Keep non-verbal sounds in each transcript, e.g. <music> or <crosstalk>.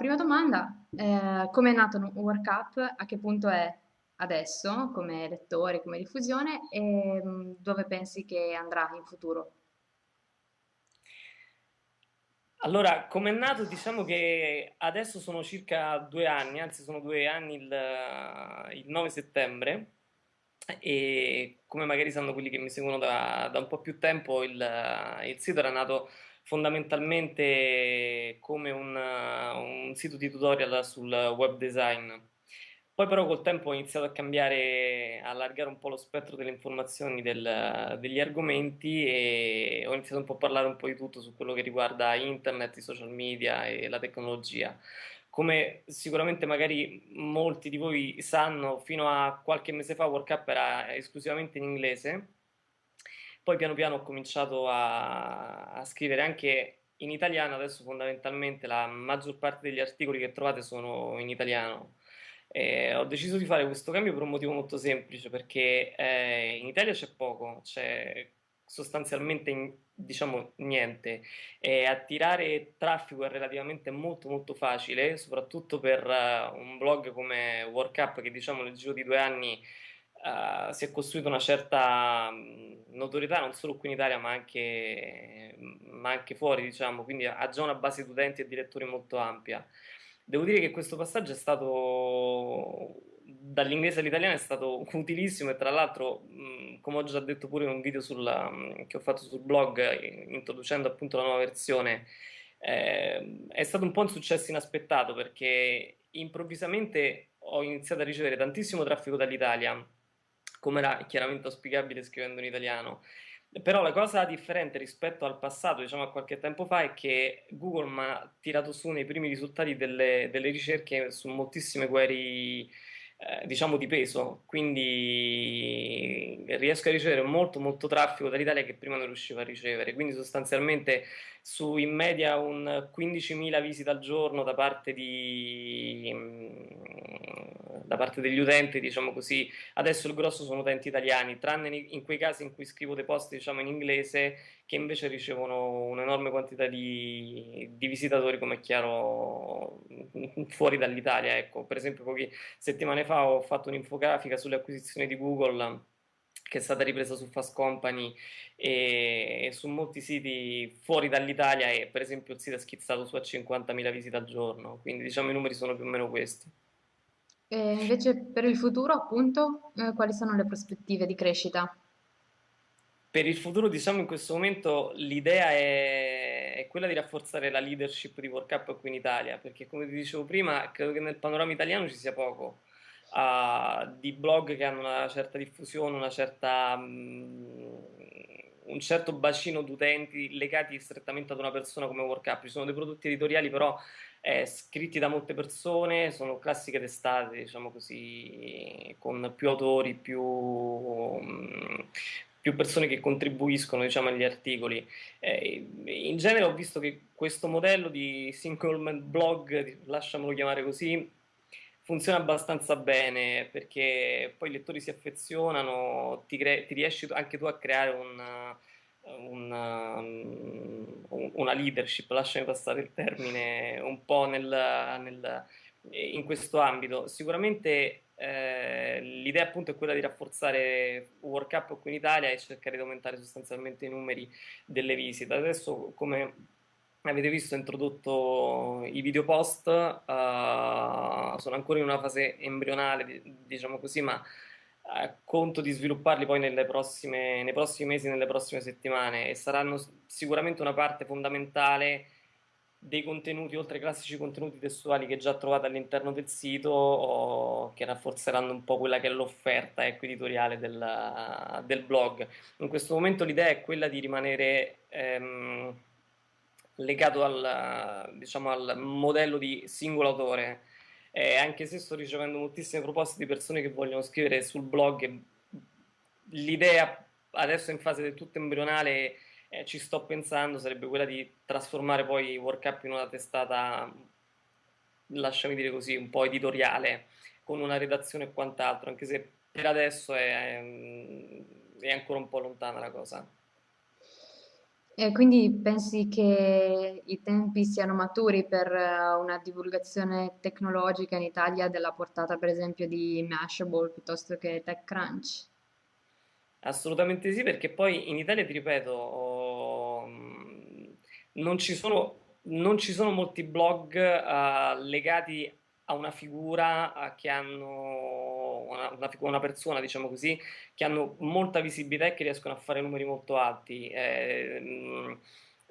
Prima domanda, eh, come è nato Work Up? A che punto è adesso come lettore, come diffusione e mh, dove pensi che andrà in futuro? Allora, come è nato, diciamo che adesso sono circa due anni, anzi sono due anni il, il 9 settembre e come magari sanno quelli che mi seguono da, da un po' più tempo, il, il sito era nato fondamentalmente come un, un sito di tutorial sul web design poi però col tempo ho iniziato a cambiare, a allargare un po' lo spettro delle informazioni, del- degli argomenti e ho iniziato un po' a parlare un po' di tutto su quello che riguarda internet, i social media e la tecnologia. Come sicuramente magari molti di voi sanno, fino a qualche mese fa WorkUp era esclusivamente in inglese, poi piano piano ho cominciato a, a scrivere anche in italiano, adesso fondamentalmente la maggior parte degli articoli che trovate sono in italiano. Eh, ho deciso di fare questo cambio per un motivo molto semplice, perché eh, in Italia c'è poco, c'è sostanzialmente diciamo niente e attirare traffico è relativamente molto molto facile, soprattutto per eh, un blog come WorkUp che diciamo nel giro di due anni eh, si è costruito una certa mh, notorietà non solo qui in Italia ma anche, ma anche fuori, diciamo, quindi ha già una base di utenti e di lettori molto ampia. Devo dire che questo passaggio è stato dall'inglese all'italiano è stato <laughs> utilissimo e tra l'altro, mh, come ho già detto pure in un video sulla- mh, che ho fatto sul blog introducendo appunto la nuova versione, eh, è stato un po' un successo inaspettato perché improvvisamente ho iniziato a ricevere tantissimo traffico dall'Italia, come era chiaramente auspicabile scrivendo in italiano. Però la cosa differente rispetto al passato, diciamo a qualche tempo fa, è che Google mi ha tirato su nei primi risultati delle, delle ricerche su moltissime query, eh, diciamo di peso, quindi riesco a ricevere molto molto traffico dall'Italia che prima non riuscivo a ricevere, quindi sostanzialmente su in media un 15.000 visite al giorno da parte di, da parte degli utenti, diciamo così, Adesso il grosso sono utenti italiani, tranne in quei casi in cui scrivo dei post diciamo in inglese che invece ricevono un'enorme quantità di, di visitatori, come è chiaro, fuori dall'Italia. Ecco, per esempio, poche settimane fa ho fatto un'infografica sulle acquisizioni di Google che è stata ripresa su Fast Company e, e su molti siti fuori dall'Italia e per esempio il sito è schizzato su a 50.000 visite al giorno, quindi diciamo i numeri sono più o meno questi. E invece per il futuro, appunto, eh, quali sono le prospettive di crescita? Per il futuro, diciamo, in questo momento l'idea è, è quella di rafforzare la leadership di World Cup qui in Italia, perché come ti dicevo prima, credo che nel panorama italiano ci sia poco uh, di blog che hanno una certa diffusione, una certa, um, un certo bacino di utenti legati strettamente ad una persona come World Cup. Ci sono dei prodotti editoriali però eh, scritti da molte persone, sono classiche testate, diciamo così, con più autori, più, um, più persone che contribuiscono diciamo, agli articoli. Eh, in genere ho visto che questo modello di single blog, lasciamolo chiamare così, funziona abbastanza bene perché poi i lettori si affezionano, ti, ti riesci anche tu a creare un una, una leadership, lasciami passare il termine, un po' nel, nel, in questo ambito. Sicuramente eh, l'idea appunto è quella di rafforzare World Cup qui in Italia e cercare di aumentare sostanzialmente i numeri delle visite. Adesso, come avete visto, ho introdotto i video post, uh, sono ancora in una fase embrionale, diciamo così, ma eh, conto di svilupparli poi prossime, nei prossimi mesi, nelle prossime settimane e saranno sicuramente una parte fondamentale dei contenuti, oltre ai classici contenuti testuali che già trovate all'interno del sito, o che rafforzeranno un po' quella che è l'offerta ecco, editoriale del, del, blog. In questo momento l'idea è quella di rimanere ehm, legato al, diciamo, al modello di singolo autore, eh, anche se sto ricevendo moltissime proposte di persone che vogliono scrivere sul blog, l'idea adesso in fase del tutto embrionale, eh, ci sto pensando, sarebbe quella di trasformare poi WorkUp in una testata, lasciami dire così, un po' editoriale, con una redazione e quant'altro, anche se per adesso è, è ancora un po' lontana la cosa. E quindi pensi che i tempi siano maturi per eh, una divulgazione tecnologica in Italia della portata, per esempio, di Mashable piuttosto che TechCrunch? Assolutamente sì, perché poi in Italia, ti ripeto, mh, non ci sono, non ci sono molti blog eh, legati a una figura eh, che hanno una, una persona, diciamo così, che hanno molta visibilità e che riescono a fare numeri molto alti. Eh, mh,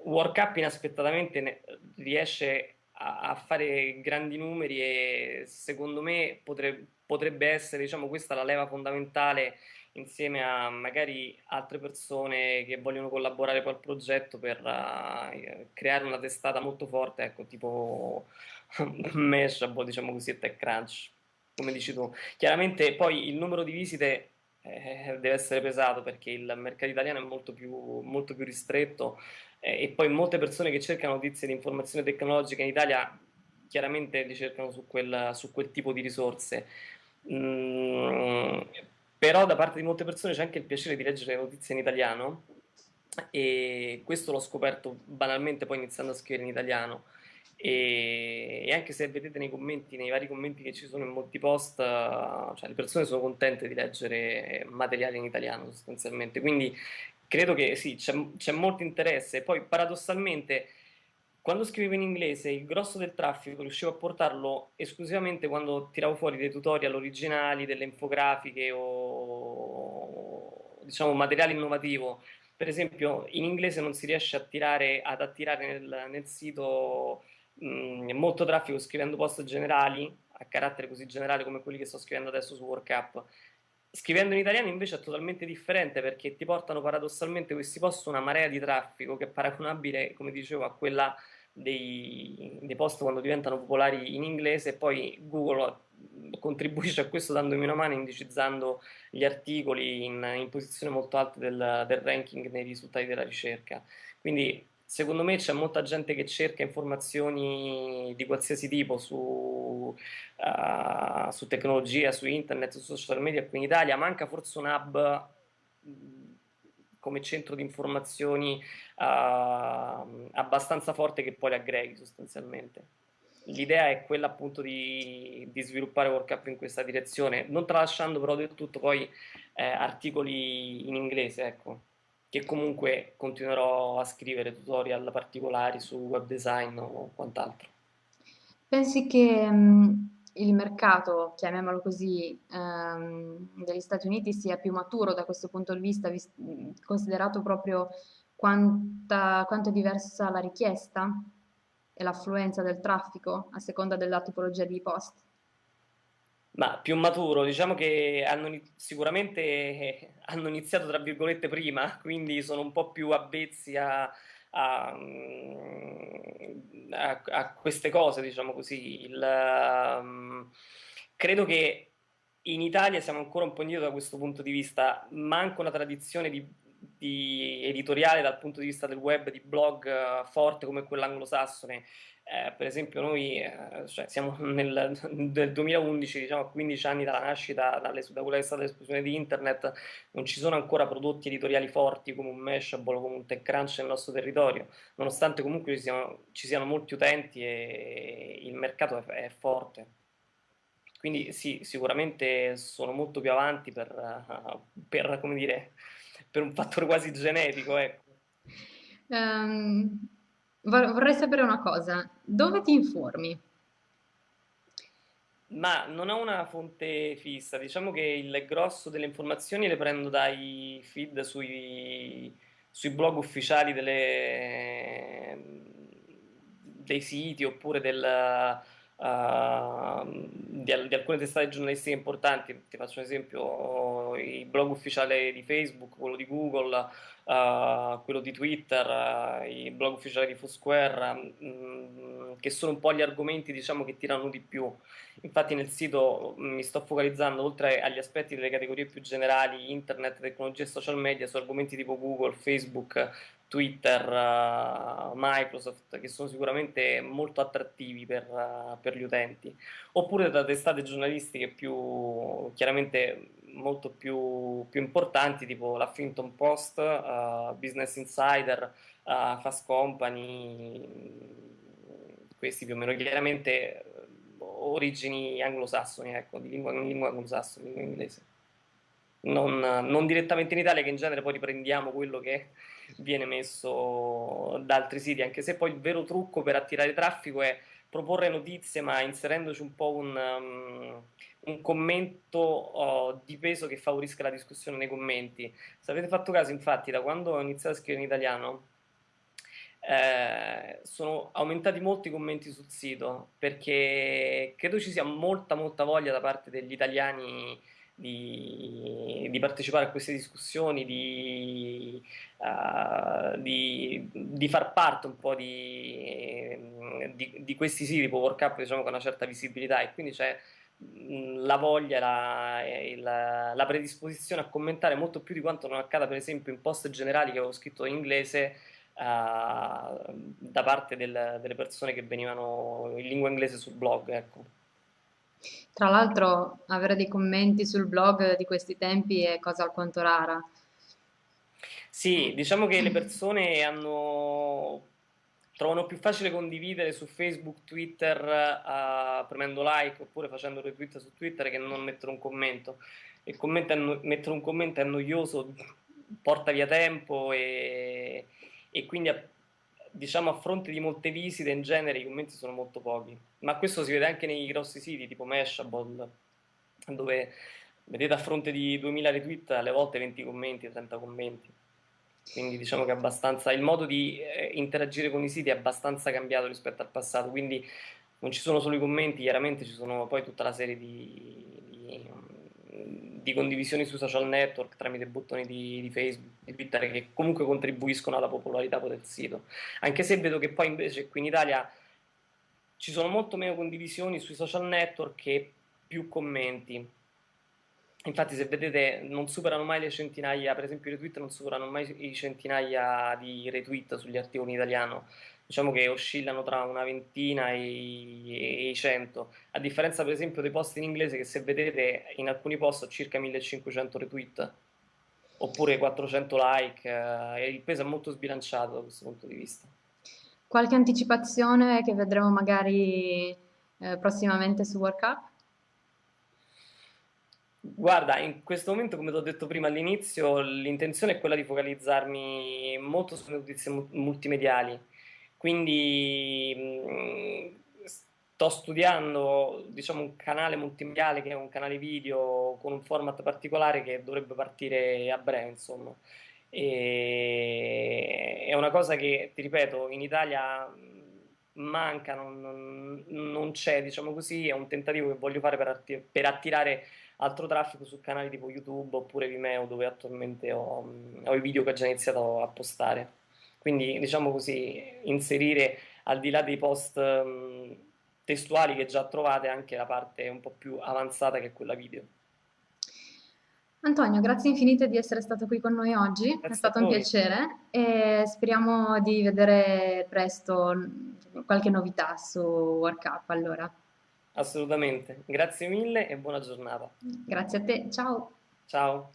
World Cup inaspettatamente ne- riesce a, a fare grandi numeri e secondo me potre- potrebbe essere, diciamo, questa la leva fondamentale insieme a magari altre persone che vogliono collaborare al progetto per eh, creare una testata molto forte, ecco, tipo <laughs> Mashable, diciamo così, TechCrunch, come dici tu. Chiaramente poi il numero di visite eh, deve essere pesato perché il mercato italiano è molto più, molto più ristretto eh, e poi molte persone che cercano notizie di informazione tecnologica in Italia chiaramente li cercano su quel, su quel tipo di risorse. Mm, però da parte di molte persone c'è anche il piacere di leggere le notizie in italiano e questo l'ho scoperto banalmente poi iniziando a scrivere in italiano e, e anche se vedete nei commenti, nei vari commenti che ci sono in molti post, eh, cioè le persone sono contente di leggere materiale in italiano sostanzialmente, quindi credo che sì, c'è, molto interesse. Poi paradossalmente quando scrivevo in inglese il grosso del traffico riuscivo a portarlo esclusivamente quando tiravo fuori dei tutorial originali, delle infografiche o diciamo materiale innovativo. Per esempio in inglese non si riesce a tirare, ad attirare nel, nel sito mh, molto traffico scrivendo post generali, a carattere così generale come quelli che sto scrivendo adesso su WorkUp. Scrivendo in italiano invece è totalmente differente perché ti portano paradossalmente questi post una marea di traffico che è paragonabile, come dicevo, a quella dei, dei post quando diventano popolari in inglese e poi Google contribuisce a questo dandomi una mano indicizzando gli articoli in, in posizione molto alta del, del ranking nei risultati della ricerca. Quindi secondo me c'è molta gente che cerca informazioni di qualsiasi tipo su, uh, su tecnologia, su internet, su social media qui in Italia, manca forse un hub come centro di informazioni uh, abbastanza forte che poi le aggreghi sostanzialmente. L'idea è quella appunto di, di sviluppare WorkUp in questa direzione, non tralasciando però del tutto poi eh, articoli in inglese, ecco che comunque continuerò a scrivere tutorial particolari su web design o quant'altro. Pensi che mh, il mercato, chiamiamolo così, ehm, degli Stati Uniti sia più maturo da questo punto di vista, vis- mh, considerato proprio quanta, quanto è diversa la richiesta e l'affluenza del traffico a seconda della tipologia di post? Ma più maturo, diciamo che hanno, sicuramente eh, hanno iniziato tra virgolette prima, quindi sono un po' più avvezzi a, a, mm, a- a queste cose, diciamo così. Il, um, credo che in Italia siamo ancora un po' indietro da questo punto di vista, manca una tradizione di, di editoriale dal punto di vista del web, di blog eh, forte come quella anglosassone eh, per esempio noi eh, cioè, siamo nel, <laughs> nel 2011, diciamo a 15 anni dalla nascita, dalle, da quella che è stata l'esplosione di internet, non ci sono ancora prodotti editoriali forti come un Mashable o come un TechCrunch nel nostro territorio, nonostante comunque ci siano, ci siano molti utenti e il mercato è, è, forte. Quindi sì, sicuramente sono molto più avanti per, uh, per, dire, per un fattore quasi genetico. Ecco. Um, Vorrei sapere una cosa, dove ti informi? Ma non ho una fonte fissa, diciamo che il grosso delle informazioni le prendo dai feed sui, sui blog ufficiali delle, dei siti oppure del, uh, di, di, alcune testate giornalistiche importanti. Ti faccio un esempio, il blog ufficiale di Facebook, quello di Google, uh, quello di Twitter, uh, i blog ufficiali di Foursquare, mh, che sono un po' gli argomenti diciamo, che tirano di più. Infatti nel sito mi sto focalizzando, oltre agli aspetti delle categorie più generali, internet, tecnologie e social media, su argomenti tipo Google, Facebook, Twitter, uh, Microsoft, che sono sicuramente molto attrattivi per, uh, per, gli utenti, oppure da testate giornalistiche più, chiaramente molto più, più importanti, tipo l'Huffington Post, uh, Business Insider, Fast Company, questi più o meno, chiaramente origini anglosassoni, ecco, di lingua, lingua anglosassone, lingua inglese. Non, non, direttamente in Italia, che in genere poi riprendiamo quello che viene messo da altri siti, anche se poi il vero trucco per attirare traffico è proporre notizie, ma inserendoci un po' un, um, un commento uh, di peso che favorisca la discussione nei commenti. Se avete fatto caso, infatti, da quando ho iniziato a scrivere in italiano, eh, sono aumentati molti commenti sul sito perché credo ci sia molta molta voglia da parte degli italiani di, di, partecipare a queste discussioni, di, uh, di, di, far parte un po' di, questi siti tipo World Cup diciamo, con una certa visibilità e quindi c'è la voglia, la, la, la, predisposizione a commentare molto più di quanto non accada per esempio in post generali che avevo scritto in inglese uh, da parte del, delle persone che venivano in lingua inglese sul blog. Ecco. Tra l'altro avere dei commenti sul blog di questi tempi è cosa alquanto rara. Sì, diciamo che le <clears throat> persone hanno, trovano più facile condividere su Facebook, Twitter, uh, premendo like oppure facendo retweet su Twitter che non mettere un commento. Il commento no mettere un commento è noioso, porta via tempo e, e quindi diciamo a fronte di molte visite in genere i commenti sono molto pochi, ma questo si vede anche nei grossi siti tipo Mashable, dove vedete a fronte di 2000 retweet alle volte 20 commenti, 30 commenti. Quindi diciamo che abbastanza, il modo di eh, interagire con i siti è abbastanza cambiato rispetto al passato, quindi non ci sono solo i commenti, chiaramente ci sono poi tutta la serie di, di di condivisioni sui social network tramite bottoni di, di, Facebook, di Twitter che comunque contribuiscono alla popolarità del sito. Anche se vedo che poi invece qui in Italia ci sono molto meno condivisioni sui social network che più commenti. Infatti se vedete non superano mai le centinaia, per esempio i retweet non superano mai i centinaia di retweet sugli articoli in italiano, diciamo che oscillano tra una ventina e, i cento, a differenza per esempio dei post in inglese che se vedete in alcuni post ho circa 1500 retweet, oppure 400 like, eh, il peso è molto sbilanciato da questo punto di vista. Qualche anticipazione che vedremo magari eh, prossimamente su World Cup? Guarda, in questo momento, come ti ho detto prima all'inizio, l'intenzione è quella di focalizzarmi molto sulle notizie multimediali, quindi mh, sto studiando diciamo, un canale multimediale che è un canale video con un format particolare che dovrebbe partire a breve, insomma. E è una cosa che, ti ripeto, in Italia manca, non, non, c'è, diciamo così, è un tentativo che voglio fare per, per attirare altro traffico su canali tipo YouTube oppure Vimeo dove attualmente ho, ho i video che ho già iniziato a postare. Quindi diciamo così, inserire al di là dei post um, testuali che già trovate anche la parte un po' più avanzata che è quella video. Antonio, grazie infinite di essere stato qui con noi oggi, grazie è stato un piacere e speriamo di vedere presto qualche novità su World Cup allora. Assolutamente, grazie mille e buona giornata. Grazie a te, ciao. Ciao.